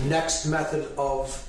the next method of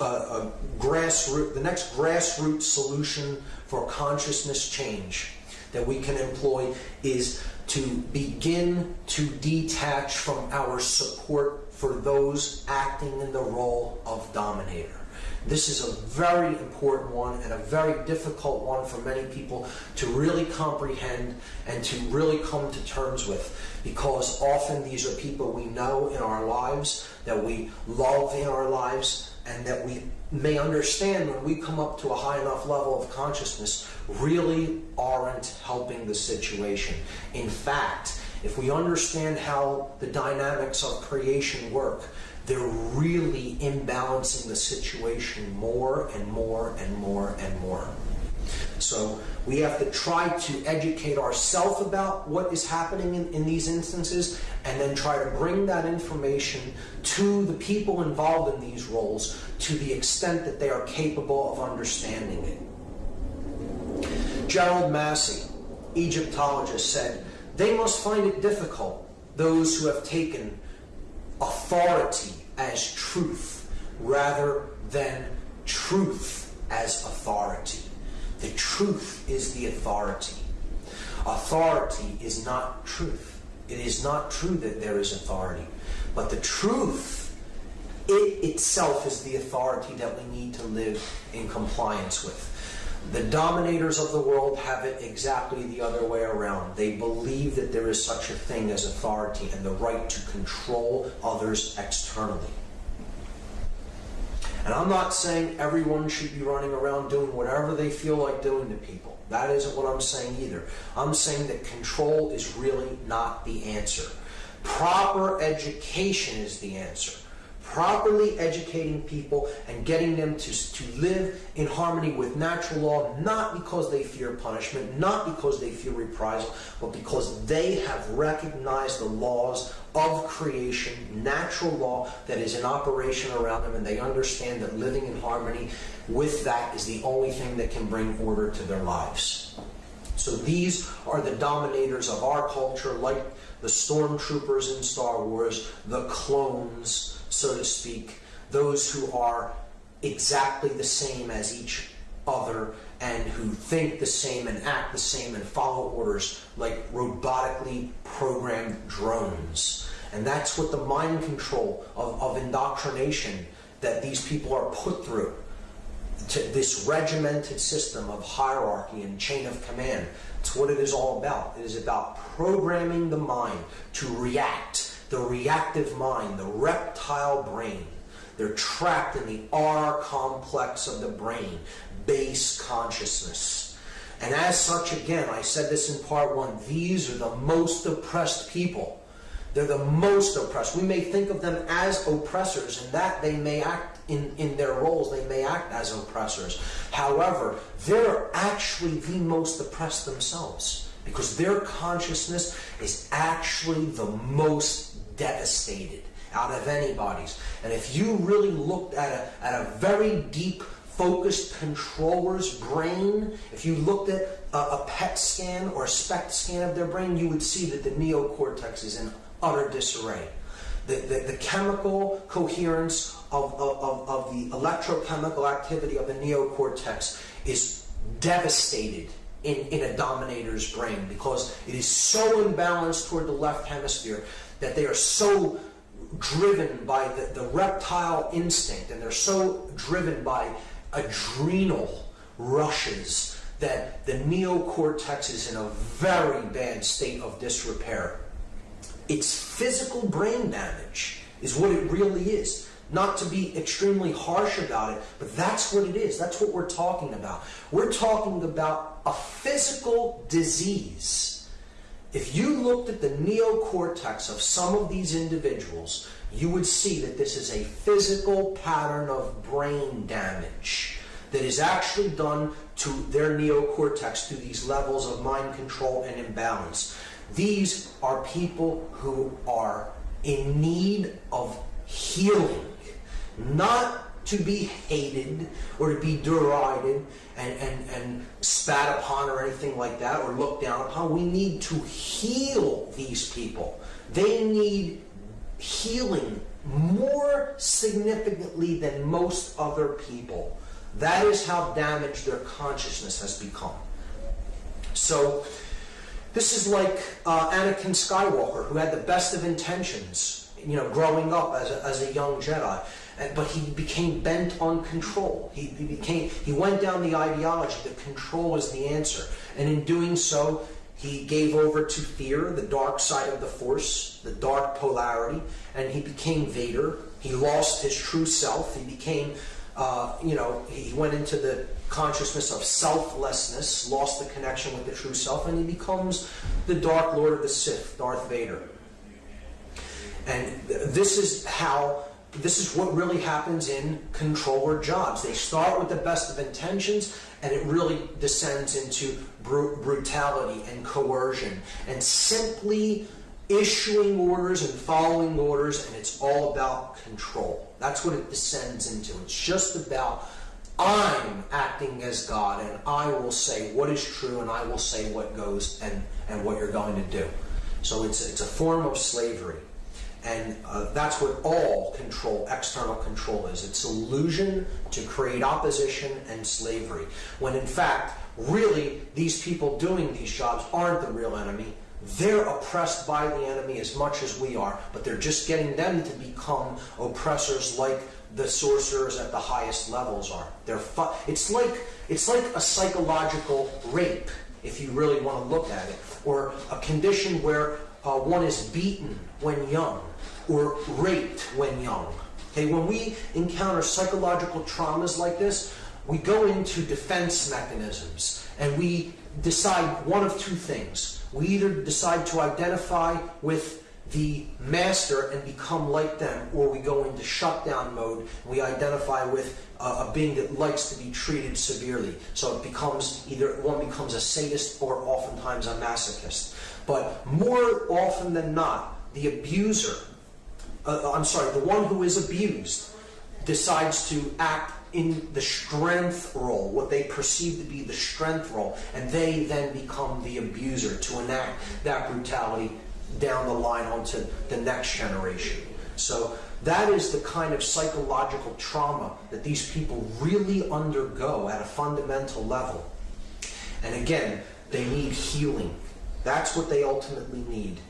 uh, a grassroots, the next grassroots solution for consciousness change that we can employ is to begin to detach from our support for those acting in the role of dominator. This is a very important one and a very difficult one for many people to really comprehend and to really come to terms with because often these are people we know in our lives, that we love in our lives, and that we may understand when we come up to a high enough level of consciousness really aren't helping the situation. In fact, if we understand how the dynamics of creation work, they're really imbalancing the situation more and more and more and more. So we have to try to educate ourselves about what is happening in, in, these instances and then try to bring that information to the people involved in these roles to the extent that they are capable of understanding it. Gerald Massey, Egyptologist, said, They must find it difficult, those who have taken authority as truth rather than truth as authority. The truth is the authority. Authority is not truth. It is not true that there is authority. But the truth, it itself is the authority that we need to live in compliance with. The dominators of the world have it exactly the other way around. They believe that there is such a thing as authority and the right to control others externally. And I'm not saying everyone should be running around doing whatever they feel like doing to people. That isn't what I'm saying either. I'm saying that control is really not the answer. Proper education is the answer properly educating people and getting them to, to live in harmony with natural law, not because they fear punishment, not because they fear reprisal, but because they have recognized the laws of creation, natural law that is in operation around them, and they understand that living in harmony with that is the only thing that can bring order to their lives. So these are the dominators of our culture, like the stormtroopers in Star Wars, the clones, so to speak, those who are exactly the same as each other and who think the same and act the same and follow orders like robotically programmed drones. And that's what the mind control of, of indoctrination that these people are put through. To this regimented system of hierarchy and chain of command. It's what it is all about. It is about programming the mind to react the reactive mind, the reptile brain. They're trapped in the R complex of the brain, base consciousness. And as such, again, I said this in part one, these are the most oppressed people. They're the most oppressed. We may think of them as oppressors, and that they may act in, in their roles, they may act as oppressors. However, they're actually the most oppressed themselves because their consciousness is actually the most devastated out of anybody's. And if you really looked at a, at a very deep, focused controller's brain, if you looked at a, a PET scan or a SPECT scan of their brain, you would see that the neocortex is in utter disarray. The, the, the chemical coherence of, of, of the electrochemical activity of the neocortex is devastated in, in a dominator's brain because it is so imbalanced toward the left hemisphere that they are so driven by the, the reptile instinct and they're so driven by adrenal rushes that the neocortex is in a very bad state of disrepair. It's physical brain damage, is what it really is. Not to be extremely harsh about it, but that's what it is. That's what we're talking about. We're talking about a physical disease if you looked at the neocortex of some of these individuals, you would see that this is a physical pattern of brain damage that is actually done to their neocortex through these levels of mind control and imbalance. These are people who are in need of healing, not to be hated or to be derided and, and, and spat upon or anything like that or looked down upon. We need to heal these people. They need healing more significantly than most other people. That is how damaged their consciousness has become. So, this is like uh, Anakin Skywalker, who had the best of intentions, you know, growing up as a, as a young Jedi. And, but he became bent on control. He, he became he went down the ideology that control is the answer, and in doing so, he gave over to fear, the dark side of the Force, the dark polarity, and he became Vader. He lost his true self. He became, uh, you know, he went into the consciousness of selflessness, lost the connection with the true self, and he becomes the Dark Lord of the Sith, Darth Vader. And this is how this is what really happens in controller jobs. They start with the best of intentions and it really descends into br- brutality and coercion and simply issuing orders and following orders, and it's all about control. That's what it descends into. It's just about I'm acting as God, and I will say what is true, and I will say what goes and, and what you're going to do. So it's, it's a form of slavery. And uh, that's what all control, external control is. It's illusion to create opposition and slavery. When in fact, really, these people doing these jobs aren't the real enemy. They're oppressed by the enemy as much as we are, but they're just getting them to become oppressors like the sorcerers at the highest levels are. They're it's like it's like a psychological rape, if you really want to look at it, or a condition where uh, one is beaten when young or raped when young. Okay, when we encounter psychological traumas like this, we go into defense mechanisms and we decide one of two things. We either decide to identify with the master and become like them, or we go into shutdown mode. We identify with a, a being that likes to be treated severely. So it becomes either one becomes a sadist or oftentimes a masochist. But more often than not, the abuser uh, I'm sorry, the one who is abused decides to act in the strength role, what they perceive to be the strength role, and they then become the abuser to enact that brutality down the line onto the next generation. So that is the kind of psychological trauma that these people really undergo at a fundamental level. And again, they need healing. That's what they ultimately need.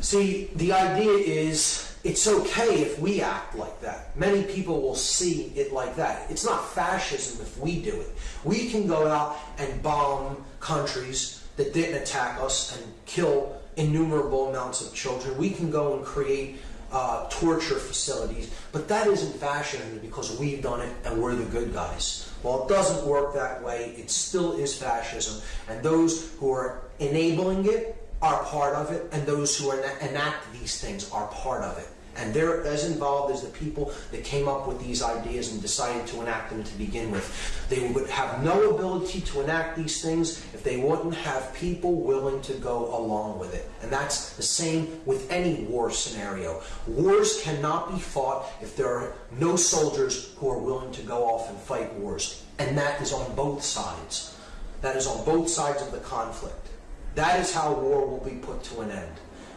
See, the idea is it's okay if we act like that. Many people will see it like that. It's not fascism if we do it. We can go out and bomb countries that didn't attack us and kill innumerable amounts of children. We can go and create uh, torture facilities, but that isn't fascism because we've done it and we're the good guys. Well, it doesn't work that way. It still is fascism, and those who are enabling it are part of it, and those who enact these things are part of it. And they're as involved as the people that came up with these ideas and decided to enact them to begin with. They would have no ability to enact these things if they wouldn't have people willing to go along with it. And that's the same with any war scenario. Wars cannot be fought if there are no soldiers who are willing to go off and fight wars. And that is on both sides. That is on both sides of the conflict. That is how war will be put to an end.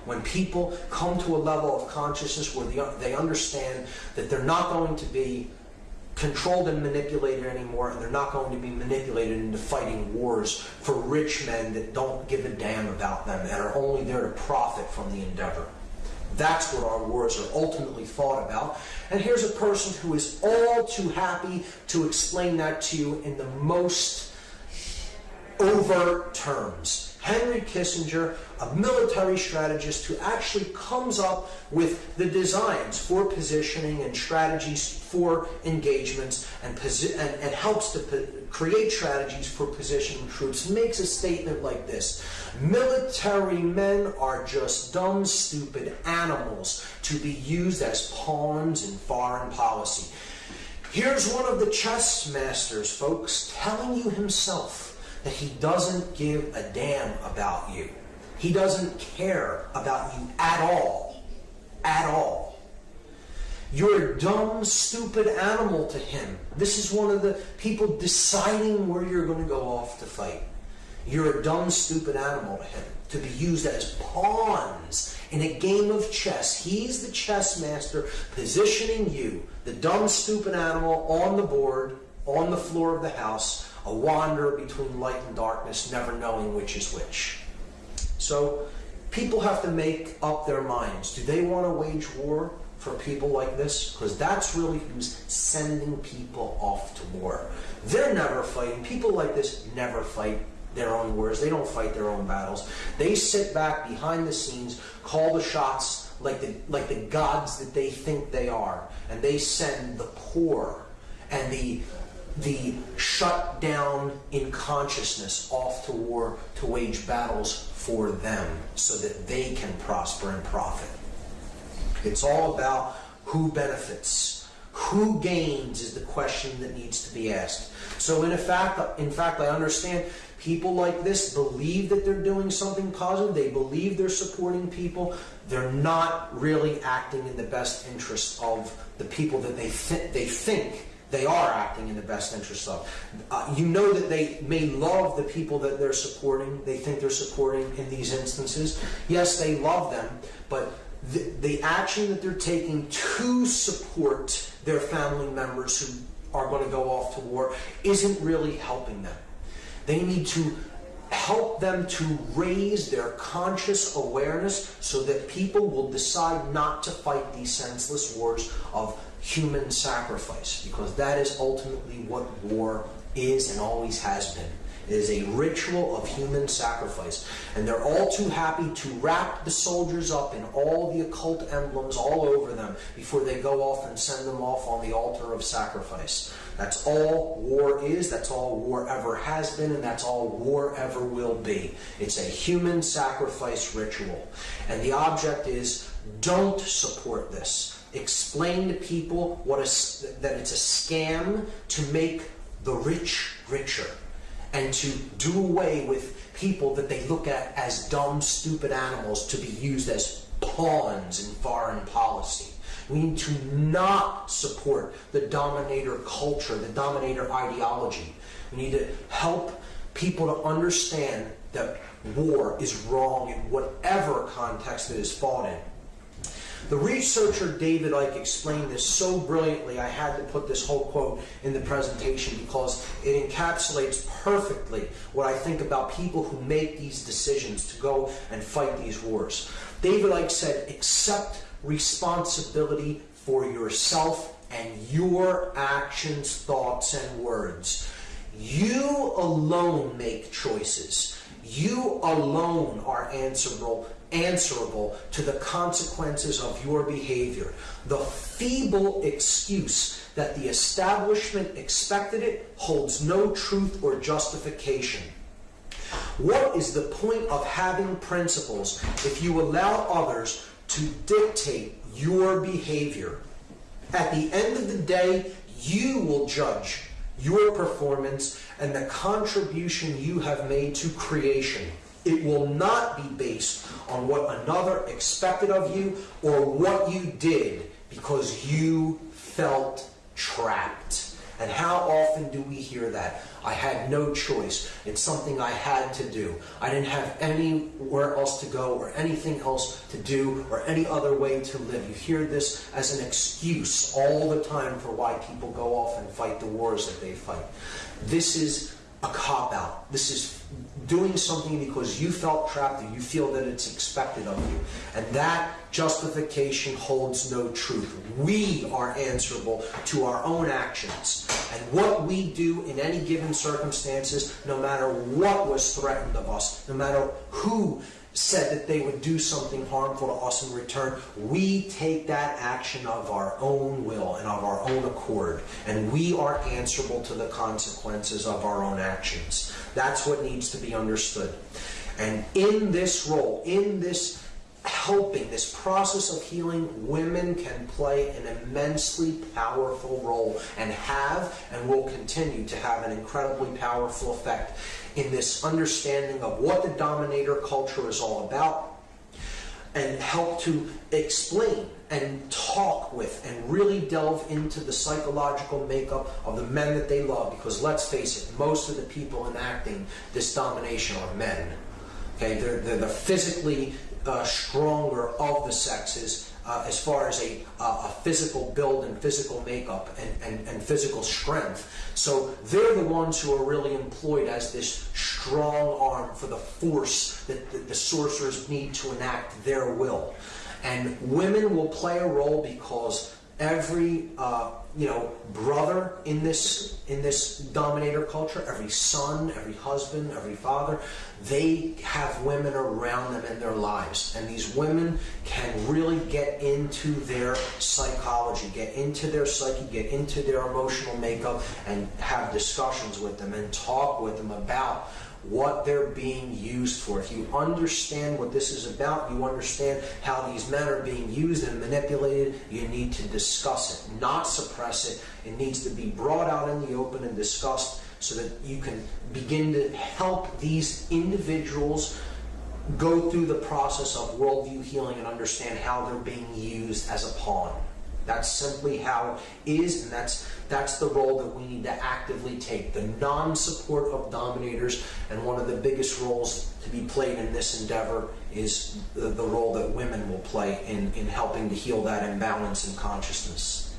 When people come to a level of consciousness where they understand that they're not going to be controlled and manipulated anymore, and they're not going to be manipulated into fighting wars for rich men that don't give a damn about them and are only there to profit from the endeavor. That's what our wars are ultimately fought about. And here's a person who is all too happy to explain that to you in the most overt terms. Henry Kissinger, a military strategist who actually comes up with the designs for positioning and strategies for engagements and, and, and helps to create strategies for positioning troops, makes a statement like this Military men are just dumb, stupid animals to be used as pawns in foreign policy. Here's one of the chess masters, folks, telling you himself that he doesn't give a damn about you. He doesn't care about you at all. At all. You're a dumb, stupid animal to him. This is one of the people deciding where you're going to go off to fight. You're a dumb, stupid animal to him to be used as pawns In a game of chess, he's the chess master positioning you, the dumb, stupid animal, on the board, on the floor of the house, a wanderer between light and darkness, never knowing which is which. So people have to make up their minds. Do they want to wage war for people like this? Because that's really who's sending people off to war. They're never fighting. People like this never fight their own wars. They don't fight their own battles. They sit back behind the scenes, call the shots like the like the gods that they think they are, and they send the poor and the the shut down in consciousness off to war to wage battles for them so that they can prosper and profit. It's all about who benefits. Who gains is the question that needs to be asked. So in fact, in fact, I understand people like this believe that they're doing something positive. They believe they're supporting people. They're not really acting in the best interest of the people that they th- they think they are acting in the best interest of. Uh, you know that they may love the people that they're supporting, they think they're supporting in these instances. Yes, they love them, but the, the action that they're taking to support their family members who are going to go off to war isn't really helping them. They need to help them to raise their conscious awareness so that people will decide not to fight these senseless wars of human sacrifice because that is ultimately what war is and always has been. It is a ritual of human sacrifice. And they're all too happy to wrap the soldiers up in all the occult emblems all over them before they go off and send them off on the altar of sacrifice. That's all war is, that's all war ever has been, and that's all war ever will be. It's a human sacrifice ritual. And the object is don't support this explain to people what a, that it's a scam to make the rich richer and to do away with people that they look at as dumb, stupid animals to be used as pawns in foreign policy. We need to not support the dominator culture, the dominator ideology. We need to help people to understand that war is wrong in whatever context it is fought in. The researcher David Icke explained this so brilliantly, I had to put this whole quote in the presentation because it encapsulates perfectly what I think about people who make these decisions to go and fight these wars. David Icke said, accept responsibility for yourself and your actions, thoughts, and words. You alone make choices. You alone are answerable answerable to the consequences of your behavior. The feeble excuse that the establishment expected it holds no truth or justification. What is the point of having principles if you allow others to dictate your behavior? At the end of the day, you will judge your performance and the contribution you have made to creation. It will not be based on what another expected of you or what you did because you felt trapped. And how often do we hear that? I had no choice. It's something I had to do. I didn't have anywhere else to go or anything else to do or any other way to live. You hear this as an excuse all the time for why people go off and fight the wars that they fight. This is a cop out. This is doing something because you felt trapped or you feel that it's expected of you. And that justification holds no truth. We are answerable to our own actions. And what we do in any given circumstances, no matter what was threatened of us, no matter who said that they would do something harmful to us in return, we take that action of our own will and of our own accord, and we are answerable to the consequences of our own actions. That's what needs to be understood. And in this role, in this helping, this process of healing, women can play an immensely powerful role and have and will continue to have an incredibly powerful effect. In this understanding of what the dominator culture is all about and help to explain and talk with and really delve into the psychological makeup of the men that they love. Because let's face it most of the people enacting this domination are men. Okay, they're, they're the physically uh, stronger of the sexes uh, as far as a, uh, a physical build and physical makeup and, and, and physical strength. So they're the ones who are really employed as this strong arm for the force that the, the sorcerers need to enact their will. And women will play a role because every uh, you know brother in this in this dominator culture every son every husband every father they have women around them in their lives. And these women can really get into their psychology get into their psyche get into their emotional makeup and have discussions with them and talk with them about what they're being used for. If you understand what this is about, you understand how these men are being used and manipulated, you need to discuss it, not suppress it. It needs to be brought out in the open and discussed so that you can begin to help these individuals go through the process of worldview healing and understand how they're being used as a pawn. That's simply how it is, and that's that's the role that we need to actively take. The non-support of dominators, and one of the biggest roles to be played in this endeavor is the, the role that women will play in, in helping to heal that imbalance in consciousness.